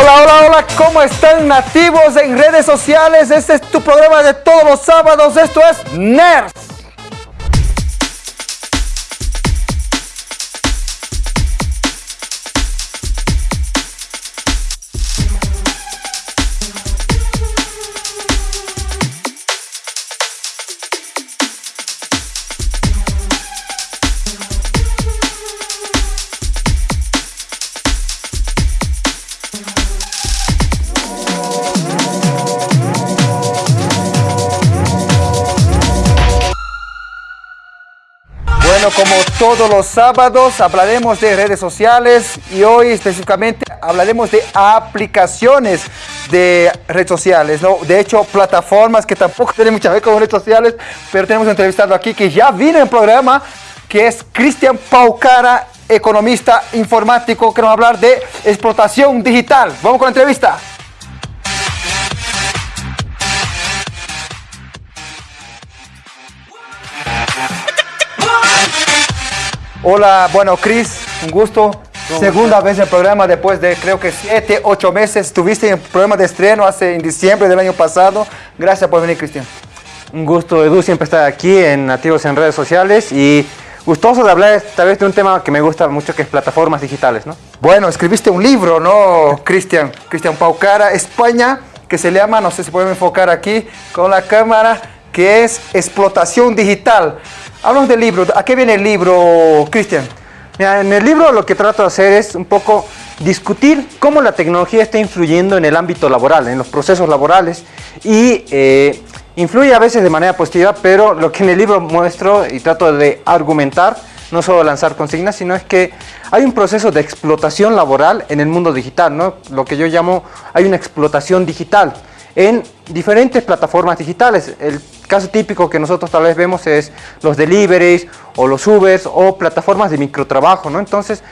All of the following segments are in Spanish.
Hola, hola, hola, ¿cómo están nativos en redes sociales? Este es tu programa de todos los sábados, esto es NERS. Como todos los sábados hablaremos de redes sociales y hoy específicamente hablaremos de aplicaciones de redes sociales, ¿no? De hecho, plataformas que tampoco tienen mucha ver con redes sociales, pero tenemos un entrevistado aquí que ya vino en el programa, que es Cristian Paucara, economista informático, que nos va a hablar de explotación digital. Vamos con la entrevista. Hola, bueno, Cris, un gusto. Segunda vez en el programa después de creo que siete, ocho meses. Estuviste en el programa de estreno hace en diciembre del año pasado. Gracias por venir, Cristian. Un gusto, Edu, siempre estar aquí en Nativos en Redes Sociales y gustoso de hablar esta vez de un tema que me gusta mucho, que es plataformas digitales, ¿no? Bueno, escribiste un libro, ¿no, Cristian? Cristian Paucara, España, que se llama, no sé si podemos enfocar aquí con la cámara, que es Explotación Digital. Hablamos del libro. ¿A qué viene el libro, Cristian? En el libro lo que trato de hacer es un poco discutir cómo la tecnología está influyendo en el ámbito laboral, en los procesos laborales y eh, influye a veces de manera positiva, pero lo que en el libro muestro y trato de argumentar, no solo lanzar consignas, sino es que hay un proceso de explotación laboral en el mundo digital, ¿no? lo que yo llamo, hay una explotación digital en diferentes plataformas digitales. El caso típico que nosotros tal vez vemos es los deliveries o los Ubers o plataformas de microtrabajo, ¿no? Entonces,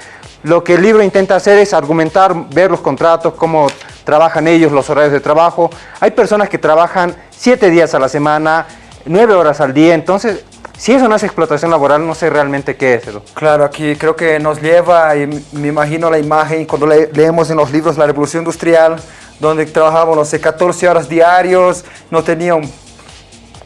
lo que el libro intenta hacer es argumentar, ver los contratos, cómo trabajan ellos, los horarios de trabajo. Hay personas que trabajan siete días a la semana, nueve horas al día, entonces si eso no es explotación laboral, no sé realmente qué es. eso. Claro, aquí creo que nos lleva, y me imagino la imagen cuando leemos en los libros la revolución industrial, donde trabajábamos, no sé, 14 horas diarios, no tenían,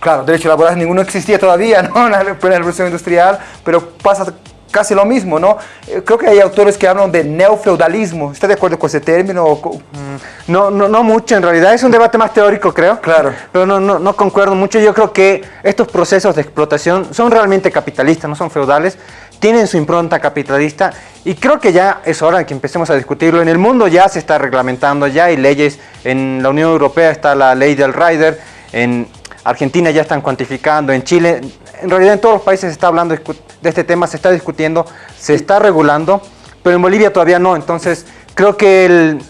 claro, derecho laboral ninguno existía todavía, ¿no? En la revolución industrial, pero pasa casi lo mismo, ¿no? Eh, creo que hay autores que hablan de neofeudalismo. ¿Está de acuerdo con ese término? Mm, no, no, no mucho, en realidad es un debate más teórico, creo. Claro. Pero no, no, no concuerdo mucho. Yo creo que estos procesos de explotación son realmente capitalistas, no son feudales tienen su impronta capitalista y creo que ya es hora de que empecemos a discutirlo. En el mundo ya se está reglamentando, ya hay leyes, en la Unión Europea está la ley del rider, en Argentina ya están cuantificando, en Chile, en realidad en todos los países se está hablando de este tema, se está discutiendo, se está regulando, pero en Bolivia todavía no, entonces creo que el,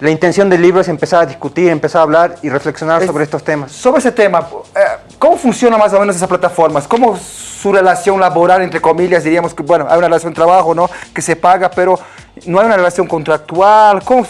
la intención del libro es empezar a discutir, empezar a hablar y reflexionar sobre estos temas. Sobre ese tema, eh, ¿cómo funciona más o menos esas plataformas? ¿Cómo su relación laboral, entre comillas, diríamos que, bueno, hay una relación de trabajo, ¿no? Que se paga, pero no hay una relación contractual. ¿Cómo,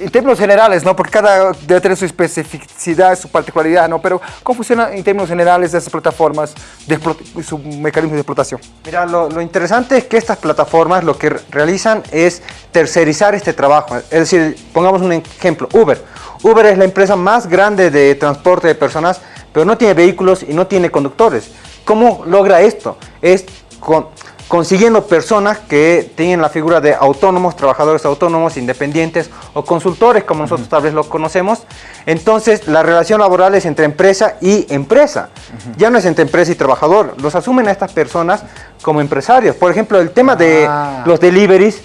en términos generales, ¿no? Porque cada debe tener su especificidad, su particularidad, ¿no? Pero ¿cómo funciona en términos generales esas plataformas, de su mecanismo de explotación? Mira, lo, lo, interesante es que estas plataformas lo que realizan es tercerizar este trabajo. Es decir, pongamos un ejemplo, Uber. Uber es la empresa más grande de transporte de personas, pero no tiene vehículos y no tiene conductores. ¿Cómo logra esto? Es con, consiguiendo personas que tienen la figura de autónomos, trabajadores autónomos, independientes o consultores, como nosotros tal vez los conocemos. Entonces, la relación laboral es entre empresa y empresa. Ya no es entre empresa y trabajador. Los asumen a estas personas como empresarios. Por ejemplo, el tema de ah. los deliveries.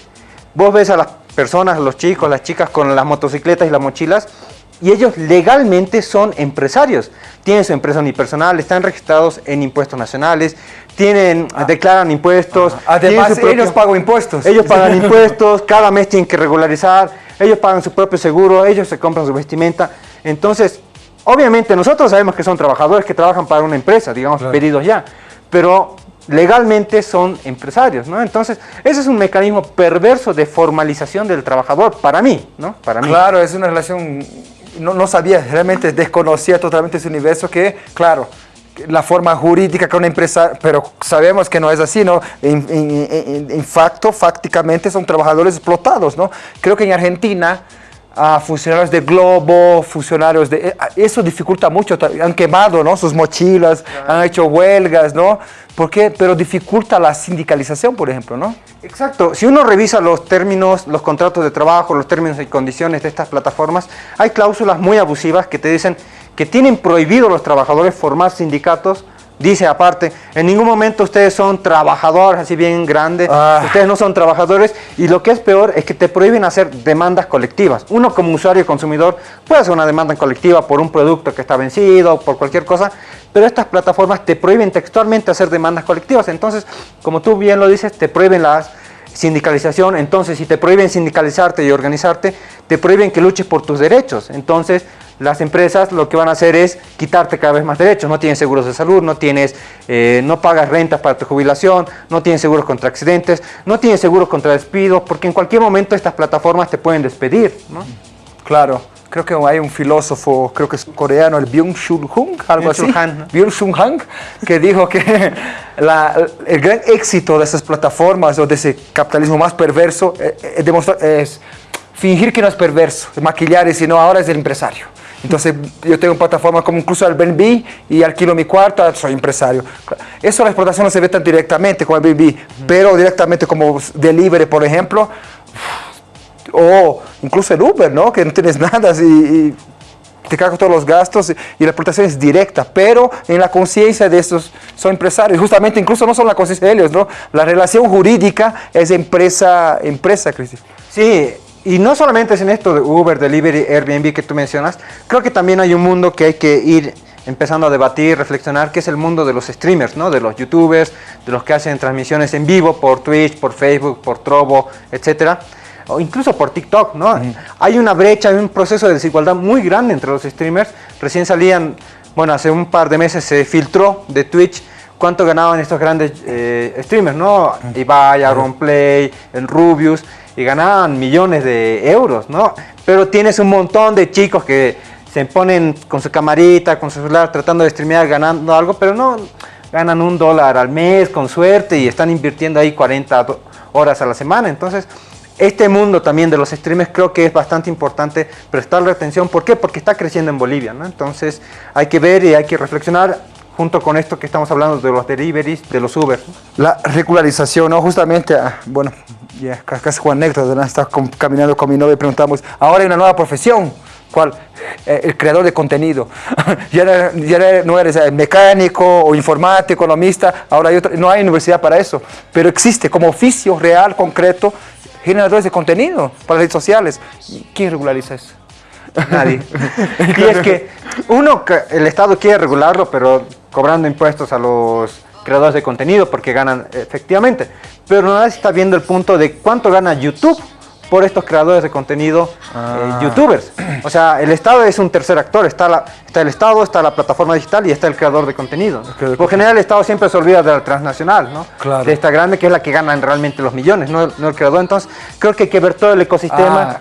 Vos ves a las personas, los chicos, las chicas con las motocicletas y las mochilas y ellos legalmente son empresarios. Tienen su empresa unipersonal, están registrados en impuestos nacionales, tienen, ah. declaran impuestos. Además, ellos pagan impuestos. Ellos pagan impuestos, cada mes tienen que regularizar, ellos pagan su propio seguro, ellos se compran su vestimenta. Entonces, obviamente nosotros sabemos que son trabajadores que trabajan para una empresa, digamos, pedidos ya, pero legalmente son empresarios, ¿no? Entonces, ese es un mecanismo perverso de formalización del trabajador, para mí, ¿no? Para mí. Claro, es una relación no, sabía, realmente desconocía totalmente ese universo que, claro, la forma jurídica que una empresa, pero sabemos que no es así, ¿no? En, en, en, facto, fácticamente son trabajadores explotados, ¿no? Creo que en Argentina a funcionarios de Globo, funcionarios de... Eh, eso dificulta mucho, han quemado ¿no? sus mochilas, han hecho huelgas, ¿no? ¿Por qué? Pero dificulta la sindicalización, por ejemplo, ¿no? Exacto. Si uno revisa los términos, los contratos de trabajo, los términos y condiciones de estas plataformas, hay cláusulas muy abusivas que te dicen que tienen prohibido a los trabajadores formar sindicatos Dice aparte, en ningún momento ustedes son trabajadores así bien grandes, ah. ustedes no son trabajadores y lo que es peor es que te prohíben hacer demandas colectivas. Uno como usuario y consumidor puede hacer una demanda colectiva por un producto que está vencido, por cualquier cosa, pero estas plataformas te prohíben textualmente hacer demandas colectivas. Entonces, como tú bien lo dices, te prohíben la sindicalización, entonces si te prohíben sindicalizarte y organizarte, te prohíben que luches por tus derechos. Entonces, las empresas lo que van a hacer es quitarte cada vez más derechos. No tienes seguros de salud, no, tienes, eh, no pagas rentas para tu jubilación, no tienes seguros contra accidentes, no tienes seguros contra despidos, porque en cualquier momento estas plataformas te pueden despedir. Claro. Creo que hay un filósofo, creo que es coreano, el Byung-Chul Hung, algo así. Byung-Chul Hung, que dijo que el gran éxito de esas plataformas o de ese capitalismo más perverso eh, eh, es fingir que no es perverso, maquillar y si no, ahora es el empresario. Entonces yo tengo plataformas como incluso Airbnb y alquilo mi cuarto, soy empresario. Eso la explotación no se ve tan directamente como Airbnb, pero directamente como delivery, por ejemplo, o incluso el Uber, ¿no? Que no tienes nada y, te cargo todos los gastos y la explotación es directa, pero en la conciencia de estos son empresarios, justamente incluso no son la conciencia de ellos, ¿no? La relación jurídica es empresa, empresa, Cristian. Sí, y no solamente es en esto de Uber, Delivery, Airbnb que tú mencionas, creo que también hay un mundo que hay que ir empezando a debatir, reflexionar, que es el mundo de los streamers, ¿no? de los youtubers, de los que hacen transmisiones en vivo por Twitch, por Facebook, por Trovo, etcétera o incluso por TikTok, ¿no? Hay una brecha, hay un proceso de desigualdad muy grande entre los streamers. Recién salían, bueno, hace un par de meses se filtró de Twitch cuánto ganaban estos grandes eh, streamers, ¿no? Ibai, Play, el Rubius, ganaban millones de euros, ¿no? Pero tienes un montón de chicos que se ponen con su camarita, con su celular, tratando de streamear, ganando algo, pero no ganan un dólar al mes con suerte y están invirtiendo ahí 40 horas a la semana. Entonces, este mundo también de los streamers creo que es bastante importante prestarle atención. ¿Por qué? Porque está creciendo en Bolivia, ¿no? Entonces, hay que ver y hay que reflexionar junto con esto que estamos hablando de los deliveries, de los Uber. La regularización, ¿no? Justamente, ah, bueno, ya casi Juan anécdota, ¿no? estaba caminando con mi novia y preguntamos, ahora hay una nueva profesión, ¿cuál? Eh, el creador de contenido. ya, no eres mecánico o informático, economista, ahora hay otra, no hay universidad para eso, pero existe como oficio real, concreto, generadores de contenido para redes sociales. ¿Quién regulariza eso? Nadie. y es que uno, el Estado quiere regularlo, pero cobrando impuestos a los creadores de contenido porque ganan efectivamente. Pero nadie está viendo el punto de cuánto gana YouTube por estos creadores de contenido eh, ah. youtubers. O sea, el Estado es un tercer actor, está, la, está el Estado, está la plataforma digital y está el creador de contenido. Por general el Estado siempre se olvida de la transnacional, ¿no? Claro. De esta grande que es la que ganan realmente los millones, no, el creador. Entonces, creo que hay que ver todo el ecosistema ah.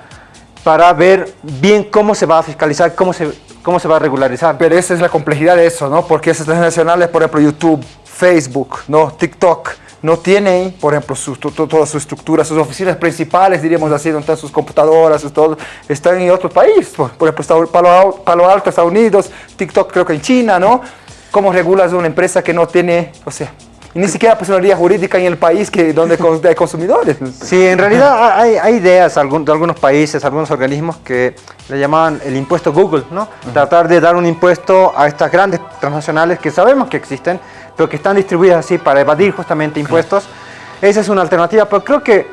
para ver bien cómo se va a fiscalizar, cómo se, cómo se va a regularizar. Pero esa es la complejidad de eso, ¿no? Porque esas transnacionales, por ejemplo, YouTube, Facebook, ¿no? TikTok, no tienen, por ejemplo, su, toda su estructura, sus oficinas principales, diríamos así, donde están sus computadoras, todo, están en otro país. Por, ejemplo, Palo, Palo, Alto, Estados Unidos, TikTok creo que en China, ¿no? ¿Cómo regulas una empresa que no tiene, o sea, ni siquiera personalidad jurídica en el país que, donde hay consumidores. Sí, en realidad hay, hay ideas de algunos países, algunos organismos que le llamaban el impuesto Google, ¿no? Tratar de dar un impuesto a estas grandes transnacionales que sabemos que existen, pero que están distribuidas así para evadir justamente impuestos. Esa es una alternativa, pero creo que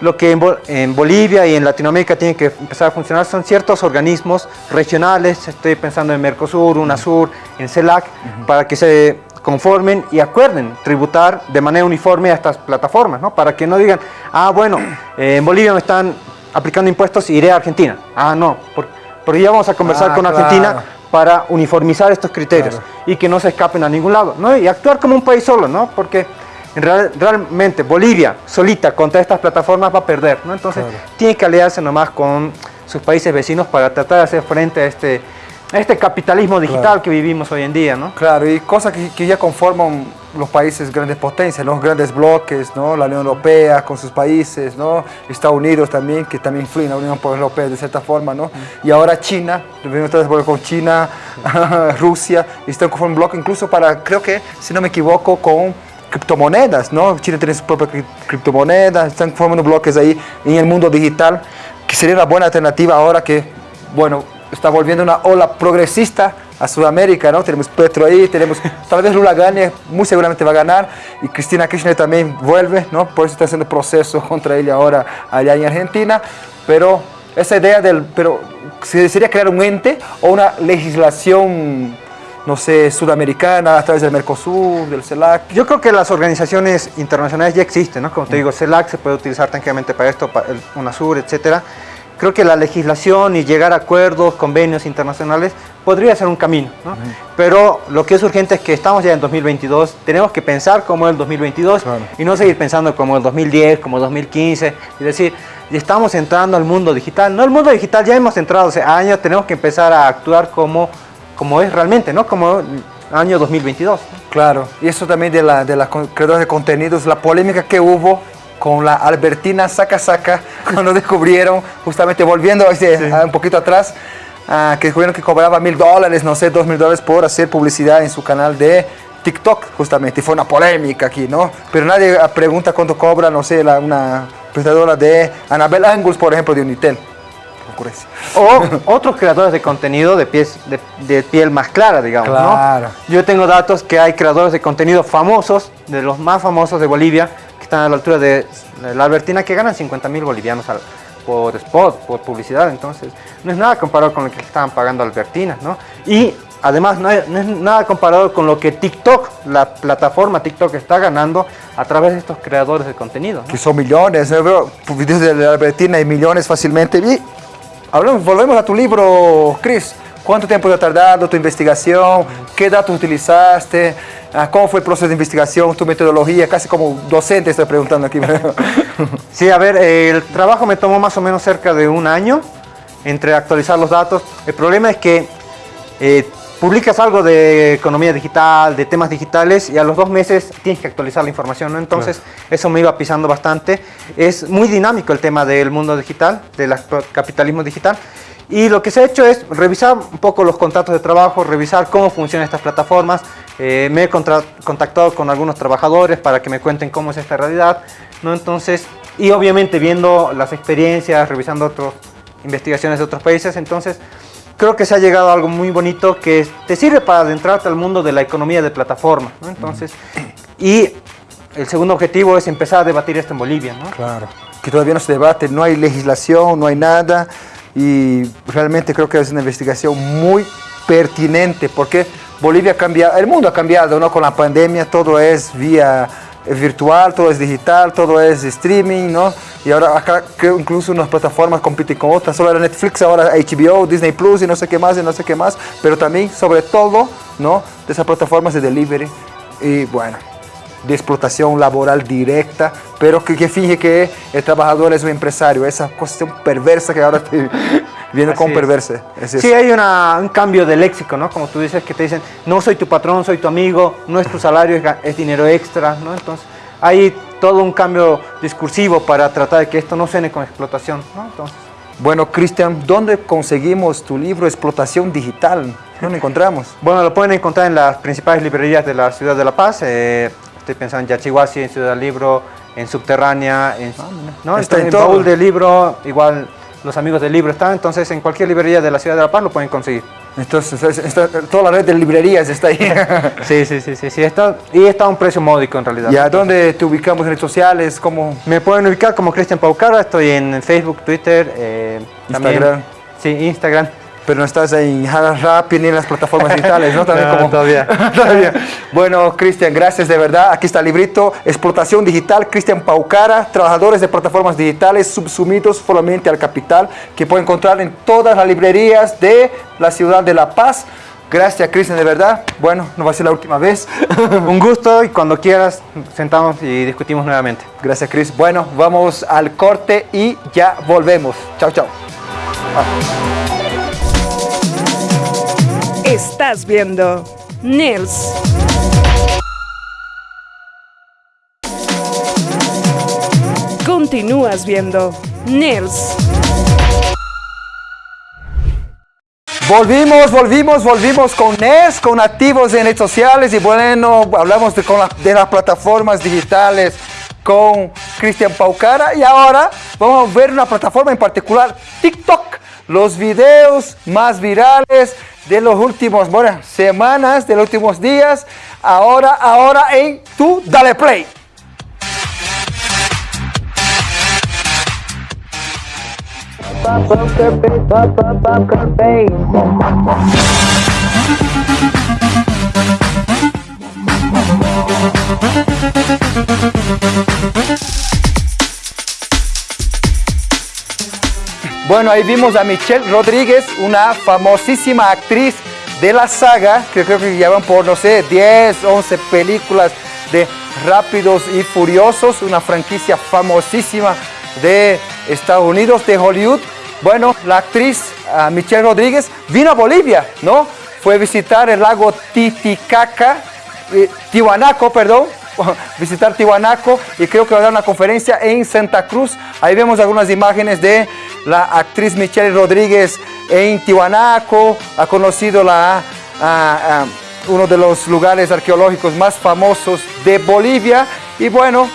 lo que en, Bolivia y en Latinoamérica tiene que empezar a funcionar son ciertos organismos regionales, estoy pensando en Mercosur, UNASUR, en CELAC, para que se conformen y acuerden tributar de manera uniforme a estas plataformas, ¿no? Para que no digan, ah, bueno, eh, en Bolivia me están aplicando impuestos y iré a Argentina. Ah, no, porque ya vamos a conversar ah, con Argentina para uniformizar estos criterios y que no se escapen a ningún lado, ¿no? Y actuar como un país solo, ¿no? Porque en realmente Bolivia solita contra estas plataformas va a perder, ¿no? Entonces tiene que aliarse nomás con sus países vecinos para tratar de hacer frente a este este capitalismo digital que vivimos hoy en día, ¿no? Claro, y cosas que, ya conforman los países grandes potencias, los grandes bloques, ¿no? La Unión Europea con sus países, ¿no? Estados Unidos también, que también influyen en la Unión Europea de cierta forma, ¿no? Mm. Y ahora China, venimos con China, Rusia, están conformando un bloque incluso para, creo que, si no me equivoco, con criptomonedas, ¿no? China tiene sus propias criptomonedas, están formando bloques ahí en el mundo digital, que sería una buena alternativa ahora que, bueno, está volviendo una ola progresista a Sudamérica, ¿no? Tenemos Petro ahí, tenemos, tal vez Lula gane, muy seguramente va a ganar, y Cristina Kirchner también vuelve, ¿no? Por eso está haciendo proceso contra ella ahora allá en Argentina, pero esa idea del, pero sería crear un ente o una legislación no sé, sudamericana, a través del Mercosur, del CELAC? Yo creo que las organizaciones internacionales ya existen, ¿no? Como te digo, CELAC se puede utilizar tranquilamente para esto, para el UNASUR, etcétera. Creo que la legislación y llegar a acuerdos, convenios internacionales podría ser un camino, ¿no? Pero lo que es urgente es que estamos ya en 2022, tenemos que pensar como el 2022 y no seguir pensando como el 2010, como el 2015, es decir, estamos entrando al mundo digital. No, el mundo digital ya hemos entrado hace años, tenemos que empezar a actuar como como es realmente, ¿no? Como año 2022. Claro, y eso también de la, de la creadora de contenidos, la polémica que hubo con la Albertina Saca Saca, cuando descubrieron, justamente volviendo un poquito atrás, uh, que descubrieron que cobraba mil dólares, no sé, dos mil dólares por hacer publicidad en su canal de TikTok, justamente, y fue una polémica aquí, ¿no? Pero nadie pregunta cuánto cobra, no sé, la, una presentadora de Anabel Angus, por ejemplo, de Unitel. O otros creadores de contenido de, pies, de, piel más clara, digamos. Claro. Yo tengo datos que hay creadores de contenido famosos, de los más famosos de Bolivia, que están a la altura de la Albertina, que ganan 50 mil bolivianos por spot, por publicidad. Entonces, no es nada comparado con lo que estaban pagando Albertina, ¿no? Y además, no, es nada comparado con lo que TikTok, la plataforma TikTok, está ganando a través de estos creadores de contenido. Que son millones, yo veo videos de la Albertina y millones fácilmente. Y Hablamos, volvemos a tu libro, Cris. ¿Cuánto tiempo te ha tardado tu investigación? ¿Qué datos utilizaste? Ah, ¿Cómo fue el proceso de investigación, tu metodología? Casi como docente estoy preguntando aquí. sí, a ver, el trabajo me tomó más o menos cerca de un año entre actualizar los datos. El problema es que eh, publicas algo de economía digital, de temas digitales y a los dos meses tienes que actualizar la información, ¿no? Entonces eso me iba pisando bastante. Es muy dinámico el tema del mundo digital, del capitalismo digital. Y lo que se ha hecho es revisar un poco los contratos de trabajo, revisar cómo funcionan estas plataformas. Eh, me he contactado con algunos trabajadores para que me cuenten cómo es esta realidad. ¿no? Entonces, y obviamente viendo las experiencias, revisando otras investigaciones de otros países. Entonces, creo que se ha llegado a algo muy bonito que te sirve para adentrarte al mundo de la economía de plataforma. Entonces, y el segundo objetivo es empezar a debatir esto en Bolivia. ¿no? Claro, que todavía no se debate, no hay legislación, no hay nada y realmente creo que es una investigación muy pertinente porque Bolivia ha cambiado, el mundo ha cambiado ¿no? con la pandemia, todo es vía virtual, todo es digital, todo es streaming, ¿no? Y ahora acá creo incluso unas plataformas compiten con otras, solo era Netflix, ahora HBO, Disney Plus y no sé qué más y no sé qué más, pero también sobre todo, ¿no? De esas plataformas de delivery y bueno, de explotación laboral directa, pero que, que finge que el trabajador es un empresario, esa cuestión perversa que ahora viene con perverse. sí, hay un cambio de léxico, ¿no? Como tú dices, que te dicen, no soy tu patrón, soy tu amigo, no es tu salario, es, dinero extra, ¿no? Entonces, hay todo un cambio discursivo para tratar de que esto no suene con explotación, ¿no? Entonces, bueno, Cristian, ¿dónde conseguimos tu libro Explotación Digital? ¿Dónde encontramos? Bueno, lo pueden encontrar en las principales librerías de la ciudad de La Paz. Eh, estoy pensando en Yachihuasi, en Ciudad del Libro, en Subterránea, en, ah, ¿no? Está en, en baúl de libro, igual los amigos del libro están, entonces en cualquier librería de la ciudad de La Paz lo pueden conseguir. Entonces, toda la red de librerías está ahí. sí, sí, sí, sí, sí está, y está a un precio módico en realidad. ¿Y a dónde te ubicamos en redes sociales? ¿Cómo? Me pueden ubicar como Cristian Paucara, estoy en Facebook, Twitter, eh, Instagram. sí, Instagram pero no estás en Rap ni en las plataformas digitales, ¿no? También como... todavía. Bueno, Cristian, gracias de verdad. Aquí está el librito, Explotación Digital, Cristian Paucara, trabajadores de plataformas digitales subsumidos solamente al capital, que pueden encontrar en todas las librerías de la ciudad de La Paz. Gracias, Cristian, de verdad. Bueno, no va a ser la última vez. Un gusto y cuando quieras sentamos y discutimos nuevamente. Gracias, Cris. Bueno, vamos al corte y ya volvemos. Chao, chao. Estás viendo Nils. Continúas viendo Nils. Volvimos, volvimos, volvimos con NES, con activos en redes sociales y bueno, hablamos de, de las plataformas digitales con Cristian Paucara y ahora vamos a ver una plataforma en particular, TikTok, los videos más virales de los últimos, semanas, de los últimos días, ahora, ahora en tu Dale Play. Bueno, ahí vimos a Michelle Rodríguez, una famosísima actriz de la saga, que creo que llevan por, no sé, 10, 11 películas de Rápidos y Furiosos, una franquicia famosísima de Estados Unidos, de Hollywood. Bueno, la actriz Michelle Rodríguez vino a Bolivia, ¿no? Fue a visitar el lago Titicaca, eh, perdón, visitar Tiwanaco y creo que va a dar una conferencia en Santa Cruz. Ahí vemos algunas imágenes de la actriz Michelle Rodríguez en Tiwanaco, ha conocido la, uno de los lugares arqueológicos más famosos de Bolivia y bueno,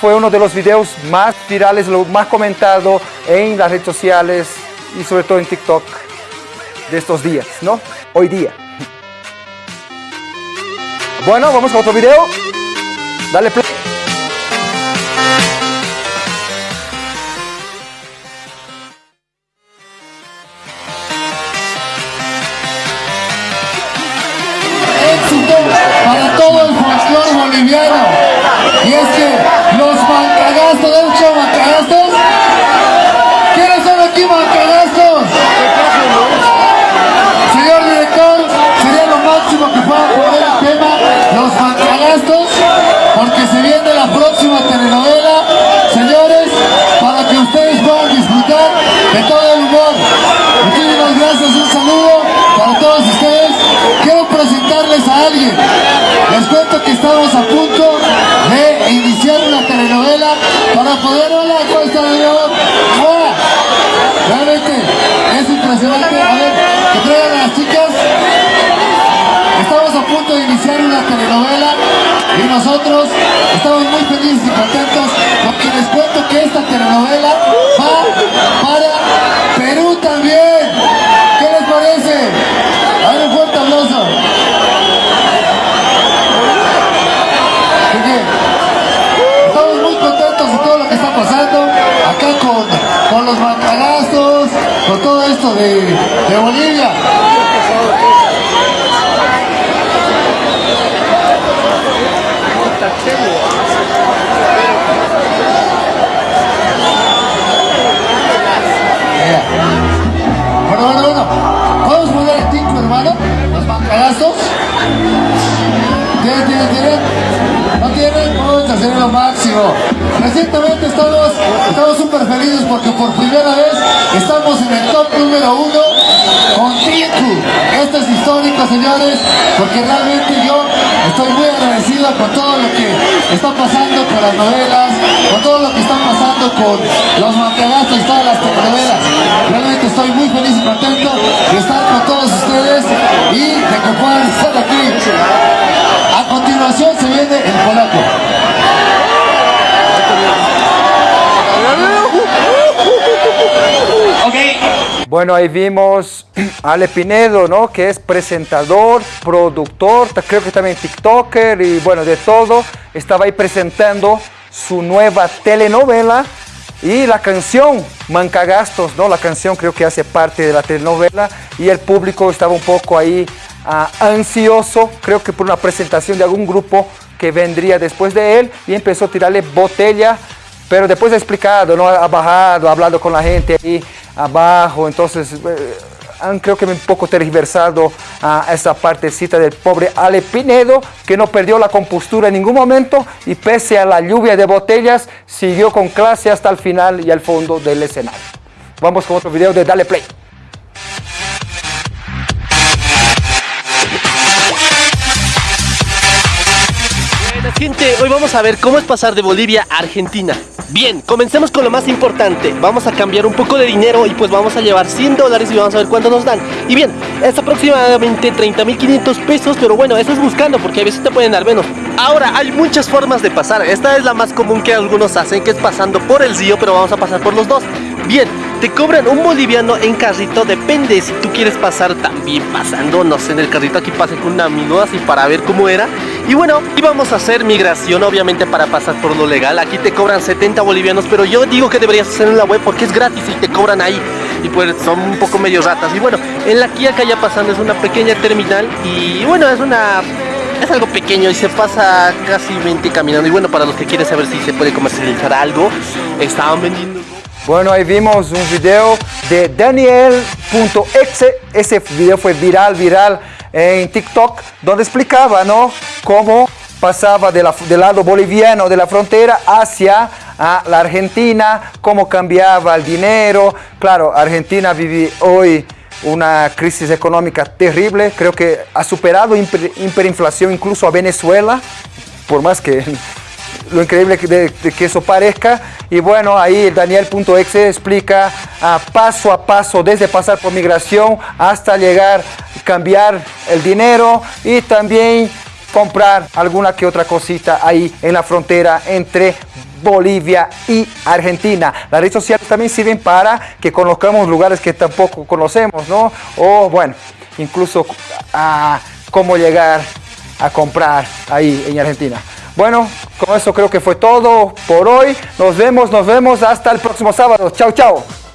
fue uno de los videos más virales, lo más comentado en las redes sociales y sobre todo en TikTok de estos días, ¿no? Hoy día. Bueno, vamos a otro video. Dale play. Para poder... Hola, ¿cómo están, amigos? ¡Hola! Realmente es impresionante. A ver, que traigan a las chicas. Estamos a punto de iniciar una telenovela y nosotros estamos muy felices y contentos porque les cuento que esta telenovela va para Perú también. ¿Qué les parece? A ver, un fuerte aplauso. Así que Estamos muy contentos de todo lo que está pasando acá con, los macagastos, con todo esto de, de Bolivia. Que puedan estar aquí. A continuación se viene el polaco. Bueno, ahí vimos a Ale Pinedo, ¿no? Que es presentador, productor, creo que también TikToker y bueno, de todo. Estaba ahí presentando su nueva telenovela y la canción Mancagastos, ¿no? La canción creo que hace parte de la telenovela y el público estaba un poco ahí ansioso, creo que por una presentación de algún grupo que vendría después de él y empezó a tirarle botella pero después ha explicado, ¿no? Ha bajado, ha hablado con la gente ahí abajo, entonces eh, creo que un poco tergiversado a esa partecita del pobre Ale Pinedo, que no perdió la compostura en ningún momento y pese a la lluvia de botellas, siguió con clase hasta el final y al fondo del escenario. Vamos con otro video de Dale Play. Gente, hoy vamos a ver cómo es pasar de Bolivia a Argentina. Bien, comencemos con lo más importante. Vamos a cambiar un poco de dinero y pues vamos a llevar 100 dólares y vamos a ver cuánto nos dan. Y bien, es aproximadamente 30.500 pesos, pero bueno, eso es buscando porque a veces te pueden dar menos. Ahora, hay muchas formas de pasar. Esta es la más común que algunos hacen, que es pasando por el río, pero vamos a pasar por los dos. Bien, te cobran un boliviano en carrito, depende si tú quieres pasar también pasando, no sé, en el carrito aquí pasé con un amigo así para ver cómo era. Y bueno, íbamos a hacer migración obviamente para pasar por lo legal, aquí te cobran 70 bolivianos, pero yo digo que deberías hacer en la web porque es gratis y te cobran ahí. Y pues son un poco medio ratas. Y bueno, en la Kia ya pasando es una pequeña terminal y bueno, es una es algo pequeño y se pasa casi 20 caminando. Y bueno, para los que quieren saber si se puede comercializar algo, estaban vendiendo bueno, ahí vimos un video de Daniel.exe, ese video fue viral, viral en TikTok, donde explicaba, ¿no? Cómo pasaba de del lado boliviano de la frontera hacia a la Argentina, cómo cambiaba el dinero. Claro, Argentina vive hoy una crisis económica terrible, creo que ha superado hiperinflación incluso a Venezuela, por más que lo increíble que eso parezca. Y bueno, ahí Daniel.exe explica a paso a paso, desde pasar por migración hasta llegar, cambiar el dinero y también comprar alguna que otra cosita ahí en la frontera entre Bolivia y Argentina. Las redes sociales también sirven para que conozcamos lugares que tampoco conocemos, ¿no? O bueno, incluso a cómo llegar a comprar ahí en Argentina. Bueno, con eso creo que fue todo por hoy. Nos vemos, nos vemos hasta el próximo sábado. Chao, chao.